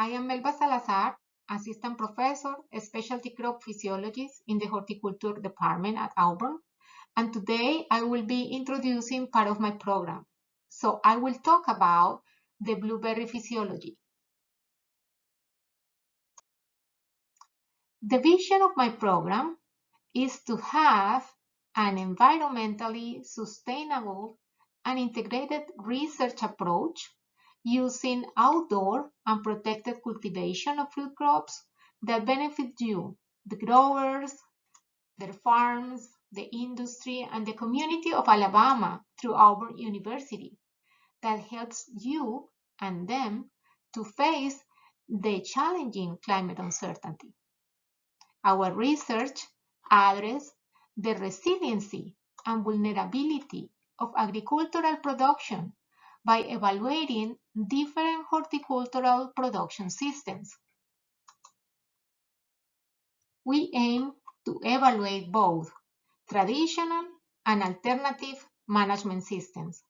I am Melba Salazar, Assistant Professor, Specialty Crop Physiologist in the Horticulture Department at Auburn, and today I will be introducing part of my program. So I will talk about the blueberry physiology. The vision of my program is to have an environmentally sustainable and integrated research approach using outdoor and protected cultivation of fruit crops that benefit you, the growers, their farms, the industry, and the community of Alabama through Auburn University that helps you and them to face the challenging climate uncertainty. Our research addresses the resiliency and vulnerability of agricultural production by evaluating different horticultural production systems. We aim to evaluate both traditional and alternative management systems.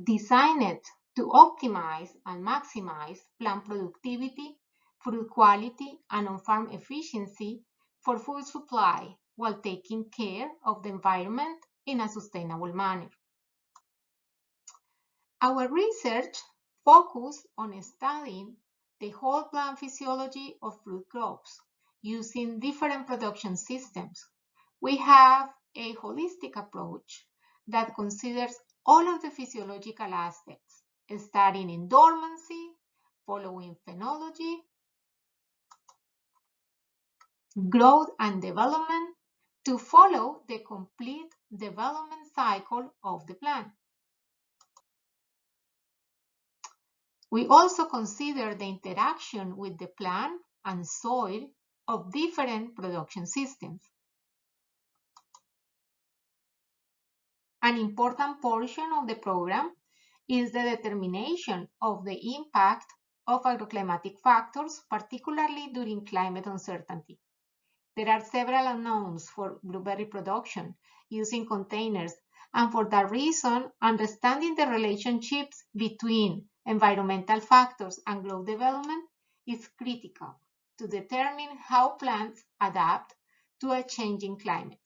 Designed to optimize and maximize plant productivity, fruit quality, and on-farm efficiency for food supply while taking care of the environment in a sustainable manner. Our research focused on studying the whole plant physiology of fruit crops using different production systems. We have a holistic approach that considers all of the physiological aspects, starting in dormancy, following phenology, growth and development to follow the complete development cycle of the plant. We also consider the interaction with the plant and soil of different production systems. An important portion of the program is the determination of the impact of agroclimatic factors, particularly during climate uncertainty. There are several unknowns for blueberry production using containers, and for that reason, understanding the relationships between environmental factors and growth development is critical to determine how plants adapt to a changing climate.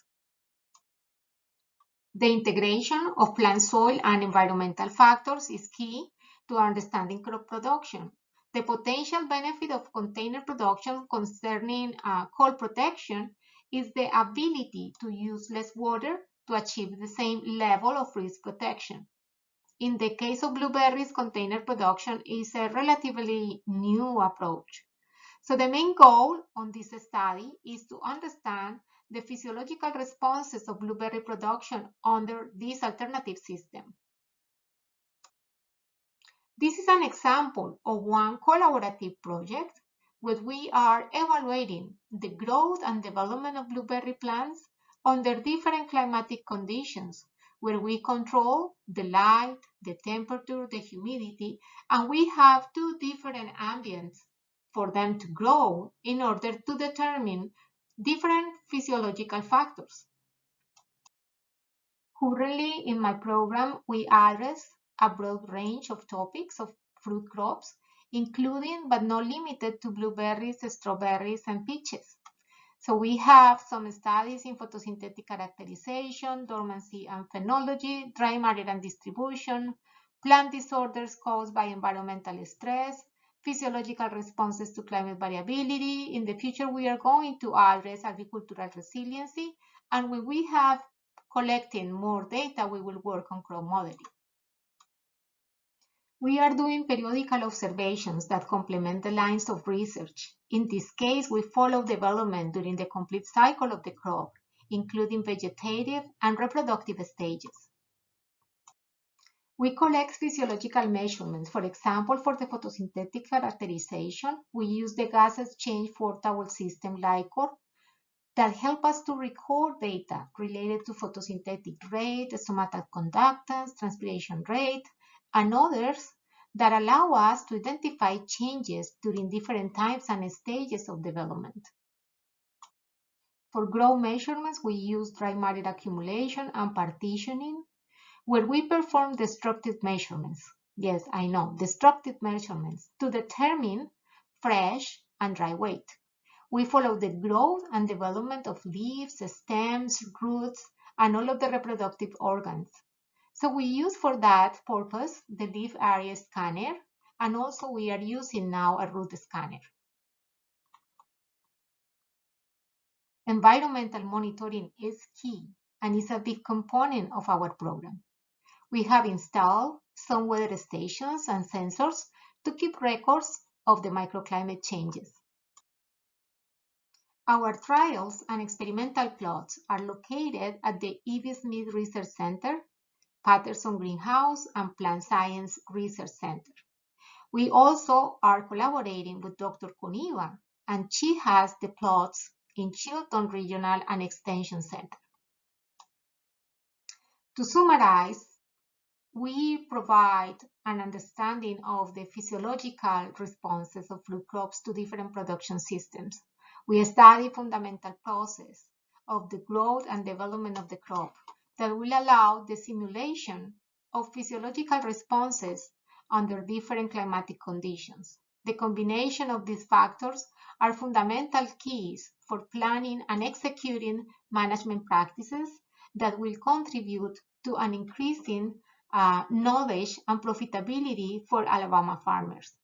The integration of plant soil and environmental factors is key to understanding crop production. The potential benefit of container production concerning uh, cold protection is the ability to use less water to achieve the same level of risk protection. In the case of blueberries, container production is a relatively new approach. So the main goal on this study is to understand the physiological responses of blueberry production under this alternative system. This is an example of one collaborative project where we are evaluating the growth and development of blueberry plants under different climatic conditions where we control the light, the temperature, the humidity, and we have two different ambients for them to grow in order to determine different physiological factors. Currently in my program, we address a broad range of topics of fruit crops, including but not limited to blueberries, strawberries, and peaches. So we have some studies in photosynthetic characterization, dormancy and phenology, dry matter and distribution, plant disorders caused by environmental stress, physiological responses to climate variability. In the future, we are going to address agricultural resiliency. And when we have collecting more data, we will work on crop modeling. We are doing periodical observations that complement the lines of research. In this case, we follow development during the complete cycle of the crop, including vegetative and reproductive stages. We collect physiological measurements. For example, for the photosynthetic characterization, we use the gas exchange four-towel system LICOR that help us to record data related to photosynthetic rate, stomatal conductance, transpiration rate, and others that allow us to identify changes during different times and stages of development. For growth measurements, we use dry matter accumulation and partitioning, where we perform destructive measurements. yes, I know, destructive measurements to determine fresh and dry weight. We follow the growth and development of leaves, stems, roots, and all of the reproductive organs. So we use for that purpose the leaf area scanner, and also we are using now a root scanner. Environmental monitoring is key and is a big component of our program. We have installed some weather stations and sensors to keep records of the microclimate changes. Our trials and experimental plots are located at the E.V. Smith Research Center, Paterson Greenhouse, and Plant Science Research Center. We also are collaborating with Dr. Coneva, and she has the plots in Chilton Regional and Extension Center. To summarize, we provide an understanding of the physiological responses of fruit crops to different production systems. We study fundamental process of the growth and development of the crop that will allow the simulation of physiological responses under different climatic conditions. The combination of these factors are fundamental keys for planning and executing management practices that will contribute to an increasing uh, knowledge and profitability for Alabama farmers.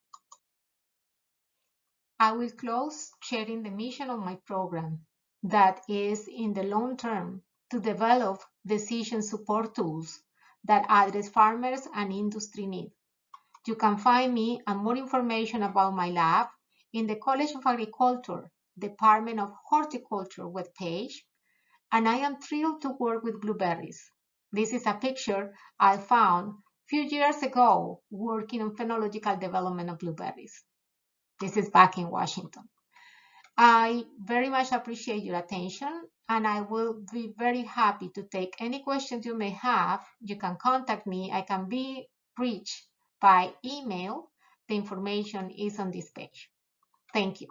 I will close sharing the mission of my program that is in the long term to develop decision support tools that address farmers and industry needs. You can find me and more information about my lab in the College of Agriculture, Department of Horticulture webpage, and I am thrilled to work with blueberries. This is a picture I found few years ago working on phenological development of blueberries. This is back in Washington. I very much appreciate your attention and I will be very happy to take any questions you may have. You can contact me. I can be reached by email. The information is on this page. Thank you.